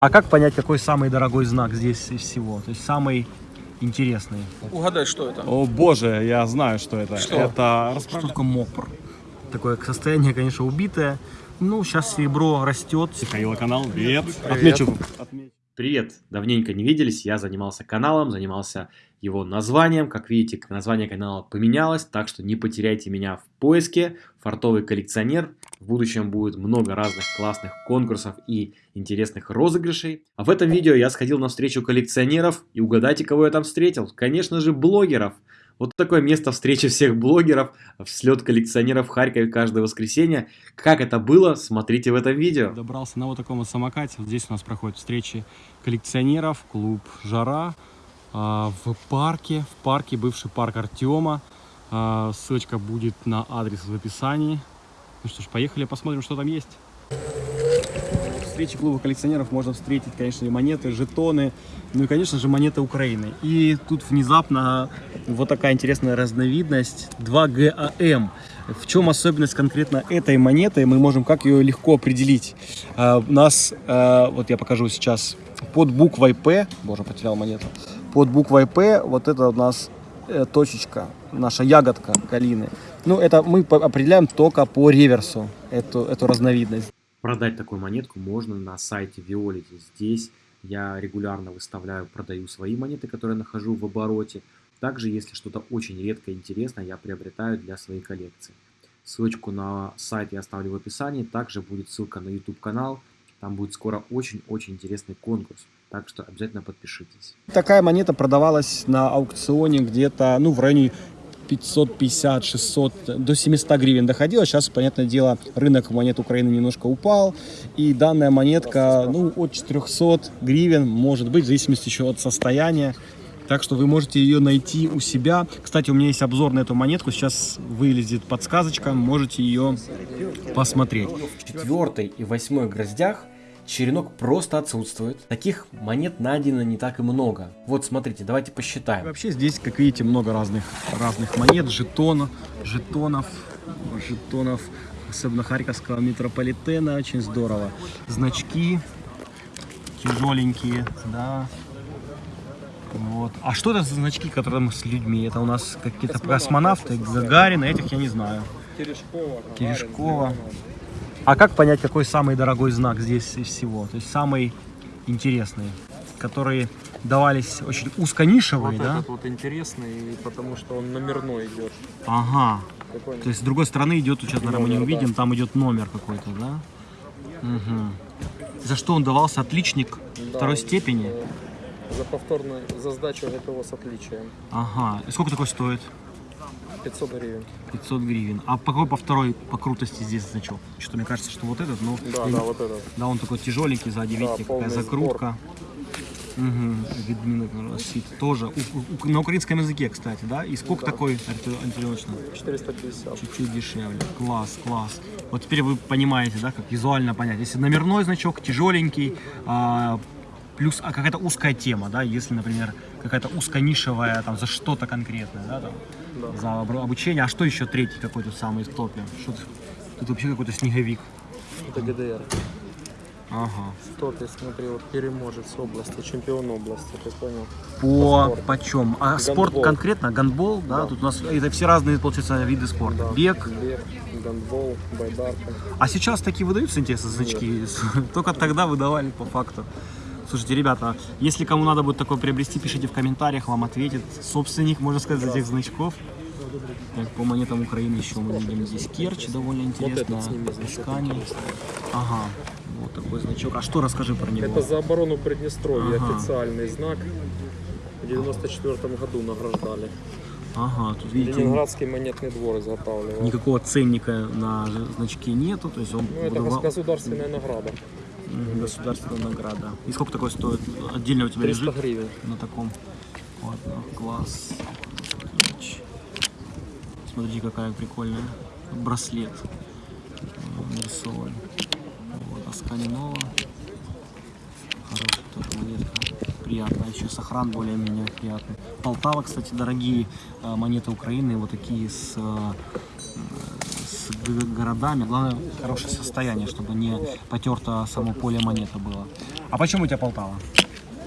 А как понять, какой самый дорогой знак здесь из всего? То есть самый интересный. Угадай, что это? О боже, я знаю, что это. Что? Это Что такое мопр? Такое состояние, конечно, убитое. Ну, сейчас серебро растет. Михаила канал. Привет. Отмечу. Отмечу. Привет! Давненько не виделись, я занимался каналом, занимался его названием. Как видите, название канала поменялось, так что не потеряйте меня в поиске. Фартовый коллекционер. В будущем будет много разных классных конкурсов и интересных розыгрышей. А в этом видео я сходил на встречу коллекционеров и угадайте, кого я там встретил. Конечно же, блогеров. Вот такое место встречи всех блогеров, слет коллекционеров в Харькове каждое воскресенье. Как это было, смотрите в этом видео. Добрался на вот таком вот самокате. Здесь у нас проходят встречи коллекционеров, клуб «Жара». а, В парке, в парке, бывший парк Артема. А, Ссылочка будет на адрес в описании. Ну что ж, поехали посмотрим, что там есть. встрече клуба коллекционеров можно встретить, конечно, и монеты, жетоны, ну и, конечно же, монеты Украины. И тут внезапно вот такая интересная разновидность 2GAM. В чем особенность конкретно этой монеты? Мы можем как ее легко определить. А, у нас, а, вот я покажу сейчас, под буквой П, боже, потерял монету, под буквой П вот это у нас э, точечка, наша ягодка калины. Ну, это мы определяем только по реверсу, эту, эту разновидность. Продать такую монетку можно на сайте Виолити. Здесь я регулярно выставляю, продаю свои монеты, которые нахожу в обороте. Также, если что-то очень редкое и интересное, я приобретаю для своей коллекции. Ссылочку на сайт я оставлю в описании. Также будет ссылка на YouTube канал. Там будет скоро очень-очень интересный конкурс. Так что обязательно подпишитесь. Такая монета продавалась на аукционе где-то, ну, в районе 550-600, до 700 гривен доходило. Сейчас, понятное дело, рынок монет Украины немножко упал. И данная монетка, ну, от 400 гривен, может быть, в зависимости еще от состояния. Так что вы можете ее найти у себя. Кстати, у меня есть обзор на эту монетку. Сейчас вылезет подсказочка. Можете ее посмотреть. В четвертой и восьмой гроздях черенок просто отсутствует. Таких монет найдено не так и много. Вот смотрите, давайте посчитаем. Вообще здесь, как видите, много разных, разных монет, жетонов, жетонов, жетонов, особенно харьковского метрополитена, очень здорово. Значки тяжеленькие, да. Вот. А что это за значки, которые мы с людьми? Это у нас какие-то космонавты, Гагарин, этих я не знаю. Терешкова. Терешкова. А как понять, какой самый дорогой знак здесь из всего? То есть самый интересный, которые давались очень узконишевые, Вот да? этот вот интересный, потому что он номерной идет. Ага. Какой То есть с другой стороны идет, сейчас, наверное, мы не Номер, да. увидим, там идет номер какой-то, да? Мгм. За что он давался? Отличник Да. второй степени? За повторную, за сдачу ГТО с отличием. Ага. И сколько такой стоит? 500 гривен. 500 гривен. А по какой по второй по крутости здесь значок? Что-то мне кажется, что вот этот, но... Да, я да, вот этот. Да, он такой тяжеленький сзади, Да, видите, какая закрутка. Угу. Видминок свит тоже. У- у- на украинском языке, кстати, да? И сколько Да. такой антилёчно? 450. Чуть-чуть дешевле. Класс, класс. Вот теперь вы понимаете, да, как визуально понять. Если номерной значок, тяжеленький, а, плюс а какая-то узкая тема, да, если, например, какая-то узконишевая, там, за что-то конкретное, да, там, Да. за обучение. А что еще третий какой-то самый в топе? Что тут, тут вообще какой-то снеговик. Это ГДР. Ага. В топе, смотри, вот переможец области, чемпион области, ты понял? По спорту. почем? А спорт Гандбол. конкретно? Гандбол, да? Да. Тут у нас это все разные, получается, виды спорта. Да. Бег. Бег, гандбол, байдарка. А сейчас такие выдаются, интересно, значки? Только тогда выдавали по факту. Слушайте, ребята, если кому надо будет такое приобрести, пишите в комментариях, вам ответит собственник, можно сказать, этих значков. Так, по монетам Украины еще мы видим здесь Керчь, довольно интересно. Искание. Ага, вот такой значок. А что расскажи про него? Это за оборону Приднестровья, Ага. официальный знак. В 94 году награждали. Ага, тут видите, Ленинградский монетный двор изготавливал. никакого ценника на значке нету, то есть он Ну, это выдавал- гос- государственная награда. Государственная награда. И сколько такой стоит? Отдельно у тебя 300 лежит? гривен. на таком. Ладно, класс. Ключ. Смотрите, какая прикольная. Браслет э, нарисован. Вот, Асканинова. Хорошая тоже монетка. Приятно. Еще сохран более-менее приятный. Полтава, кстати, дорогие э, монеты Украины. Вот такие с, э, городами. Главное, хорошее состояние, чтобы не потерто само поле монеты было. А почему у тебя Полтава?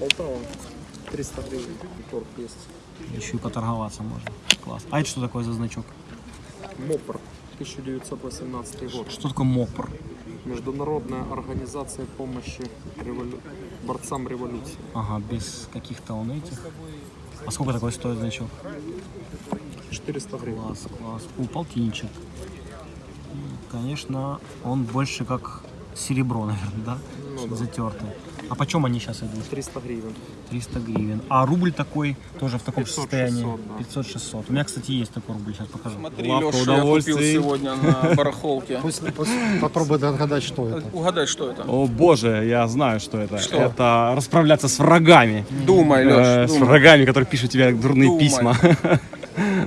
Полтава 300 гривен. Торг есть. Еще и поторговаться можно. Класс. А это что такое за значок? МОПР 1918 год. Что такое МОПР? Международная организация помощи револю- борцам революции. Ага, без каких-то он этих. А сколько такой стоит значок? 400 гривен. Класс, класс. У полтинничек. Конечно, он больше как серебро, наверное, да? Ну да. Затертый. А почем они сейчас идут? 300 гривен. 300 гривен. А рубль такой тоже в таком 500-600, состоянии? да. 500-600. У меня, кстати, есть такой рубль, сейчас покажу. Смотри, Лавка Леша, я купил сегодня на барахолке. Пусть, пусть попробует отгадать, что это. Угадай, что это? О боже, я знаю, что это. Что? Это расправляться с врагами. Думай, Э, Леш, с врагами, которые пишут тебе дурные Думай. письма.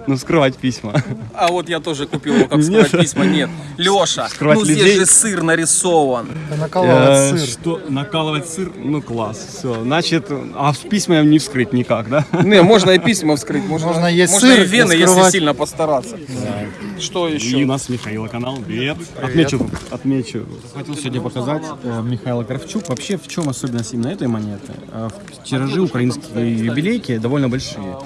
Ну, скрывать письма. А вот я тоже купил его, как скрывать письма. Нет. Леша, Скрывать ну здесь же сыр нарисован. Накалывать Э, сыр. Что? Накалывать сыр? Ну, класс. Все. Значит, а в письма не вскрыть никак, да? Не, можно и письма вскрыть. Можно, Можно есть можно сыр и вены, если сильно постараться. Что еще? И у нас Михаила канал. Привет. Отмечу. Отмечу. Хотел сегодня показать э, Михаила Кравчук. Вообще, в чем особенность именно этой монеты? Э, в тиражи украинские юбилейки довольно большие.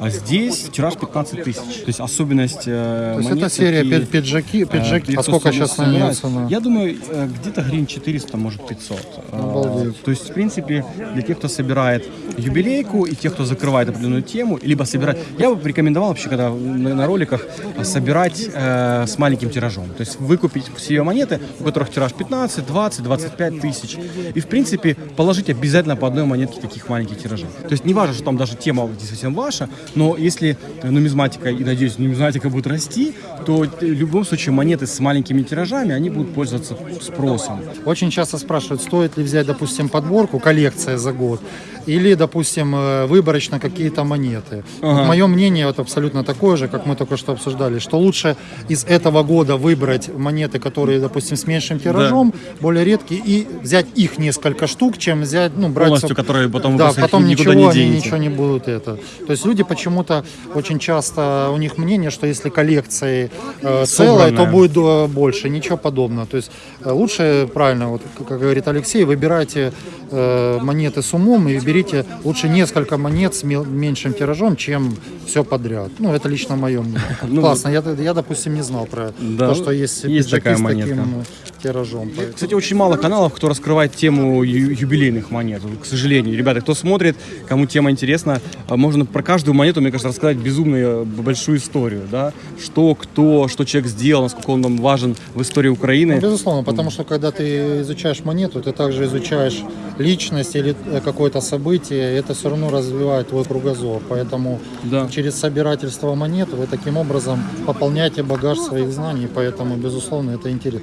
А здесь тираж 15 тысяч. То есть особенность э, То есть это серия такие, пи- пиджаки, э, пиджаки. А 500 сколько сейчас на нее цена? Я думаю, э, где-то гривен 400, может 500. Э, Обалдеть. То есть, в принципе, для тех, кто собирает юбилейку и тех, кто закрывает определенную тему, либо собирать... Я бы рекомендовал вообще, когда на, на роликах, э, собирать э, с маленьким тиражом. То есть выкупить все монеты, у которых тираж 15, 20, 25 тысяч. И, в принципе, положить обязательно по одной монетке таких маленьких тиражей. То есть не важно, что там даже тема действительно ваша, но если э, нумизматика, и надеюсь, нумизматика будет расти, то э, в любом случае монеты с маленькими тиражами, они будут пользоваться спросом. Очень часто спрашивают, стоит ли взять, допустим, подборку, коллекция за год, или, допустим, э, выборочно какие-то монеты. Вот Мое мнение вот абсолютно такое же, как мы только что обсуждали, что лучше из этого года выбрать монеты, которые, допустим, с меньшим тиражом, более редкие, и взять их несколько штук, чем взять, ну, брать... Полностью, соб- которые потом да, потом ничего, не они денете. ничего не будут это. То есть люди почему-то очень часто, у них мнение, что если коллекции э, целая, то будет э, больше, ничего подобного. То есть э, лучше, правильно, вот как как говорит Алексей, выбирайте э, монеты с умом и берите лучше несколько монет с меньшим тиражом, чем все подряд. Ну, это лично мое мнение. Ну, Классно, я, я, допустим, не знал про Да, то, что есть, есть такая с монетка. таким тиражом. Поэтому- Кстати, очень мало каналов, кто раскрывает тему юбилейных монет. К сожалению, ребята, кто смотрит, кому тема интересна, а, можно про каждую монету, мне кажется, рассказать безумную б- большую историю, да, что, кто, что человек сделал, насколько он нам важен в истории Украины. Ну, безусловно, потому что когда ты изучаешь монету, ты также изучаешь личность или э, какое-то событие, это все равно развивает твой кругозор. Поэтому Да. через собирательство монет вы таким образом пополняете багаж своих знаний, поэтому, безусловно, это интересно.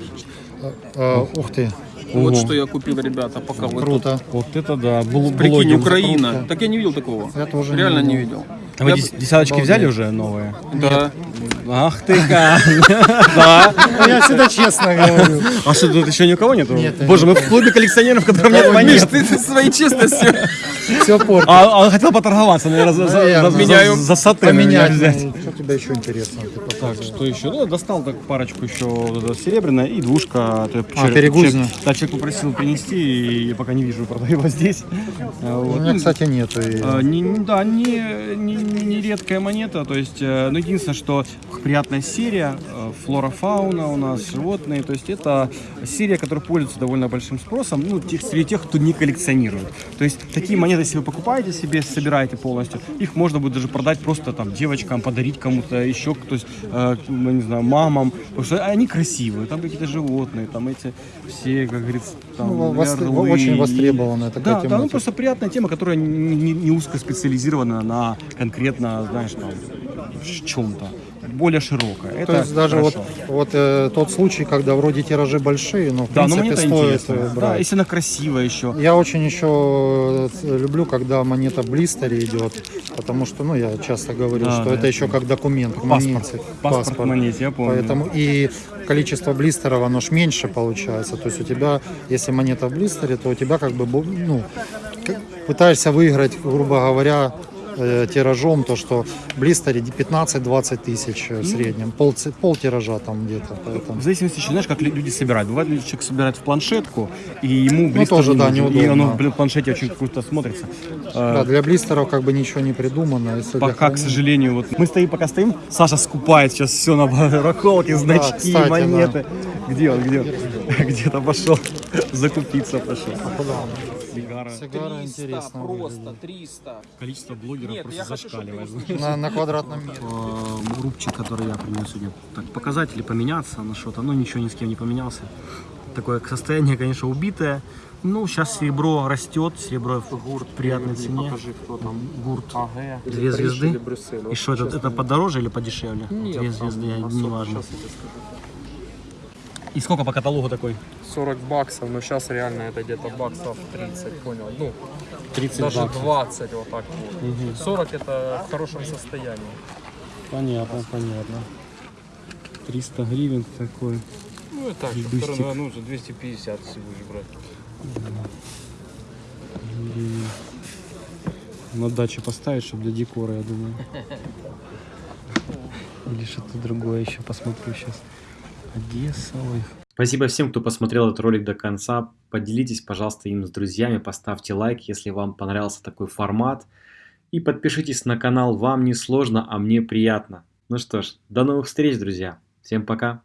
Э, Ух ты, Вот Ого. что я купил, ребята, пока вы тут. круто. Вот это да, был Прикинь. Украина. круто. Так я не видел такого. Я тоже не Реально не видел. видел. А вы Я десяточки Обалдеть. взяли уже новые? Да. Ах ты как! Да. Ну, Я всегда честно говорю. А что, тут еще ни у кого нету? Нет, Боже, мы в клубе коллекционеров, в котором нет Миш, монет. ты ты своей честностью. Все портит. А а он хотел поторговаться, наверное, за, за, Наверное. за, Меняю. за, за саты меня Поменять. Тебе еще интересно? Ты Так, что еще? Ну, достал так парочку еще вот серебряная и двушка. А, человек- перегрузная. человек- Да, человек попросил принести, и я пока не вижу, продаю его здесь. А, У вот. меня, кстати, нету. и- а, не, не- да, не, не, не редкая монета, то есть, э, ну, единственное, что приятная серия, э, флора, фауна у нас, животные, то есть это серия, которая пользуется довольно большим спросом, ну, тех, среди тех, кто не коллекционирует. То есть такие монеты, если вы покупаете себе, собираете полностью, их можно будет даже продать просто там девочкам, подарить кому-то еще, то есть, э, ну, не знаю, мамам, потому что они красивые, там какие-то животные, там эти все, как говорится, там, Ну, вос- орлы. очень востребованная такая Да, да, ну просто приятная тема, которая не, не, не узко специализирована на конкретно, знаешь, там, в чем-то. Более широкая. Это То есть даже вот, хорошо. вот э, тот случай, когда вроде тиражи большие, но в Да, но принципе монета стоит э, Да, брать. если она красивая еще. Я очень еще э, люблю, когда монета в блистере идет, потому что, ну, я часто говорю, Да, что да, это еще как документ к монете. Паспорт. Паспорт, к монете, я помню. Поэтому и количество блистеров, оно ж меньше получается. То есть у тебя, если монета в блистере, то у тебя как бы, ну, пытаешься выиграть, грубо говоря, э, тиражом, то что блистере 15-20 тысяч э, в среднем, пол, пол тиража там где-то, поэтому. В зависимости, еще, знаешь, как лю- люди собирают. Бывает, люди человек собирает в планшетку, и ему блистер тоже, не да, нужен, И неудобно. оно, блин, в планшете очень круто смотрится. Да, Э, для блистеров как бы ничего не придумано. Если Пока, к сожалению, вот мы стоим, пока стоим, Саша скупает сейчас все на барахолке, значки, кстати, да. монеты. Где он, где он? Где-то пошел закупиться пошел. Сигара. Сигара 300, интересно просто выглядит. 300. Количество блогеров Нет, просто я зашкаливает. На, на квадратном метре. Э, рубчик, который я принес сегодня. Так, показатели поменяться на что-то, но ничего ни с кем не поменялся. Такое состояние, конечно, убитое. Ну, сейчас серебро растет, серебро в приятной цене. Покажи, кто там. Гурт. АГ. Две звезды. И что, это, это подороже или подешевле? Нет, Две звезды, я- не важно. Сейчас я тебе скажу. И сколько по каталогу такой? 40 баксов, но сейчас реально это где-то баксов 30, понял? Ну, 30 даже баксов. 20 вот так вот. 40 это в хорошем состоянии. Понятно, понятно. 300 гривен такой. Ну и так, второй, ну, уже 250, если будешь брать. Гривен. На даче поставить, чтобы для декора, я думаю. Или что-то другое еще посмотрю сейчас. Одесса, ой. Спасибо всем, кто посмотрел этот ролик до конца. Поделитесь, пожалуйста, им с друзьями, поставьте лайк, если вам понравился такой формат. И подпишитесь на канал, вам не сложно, а мне приятно. Ну что ж, до новых встреч, друзья. Всем пока.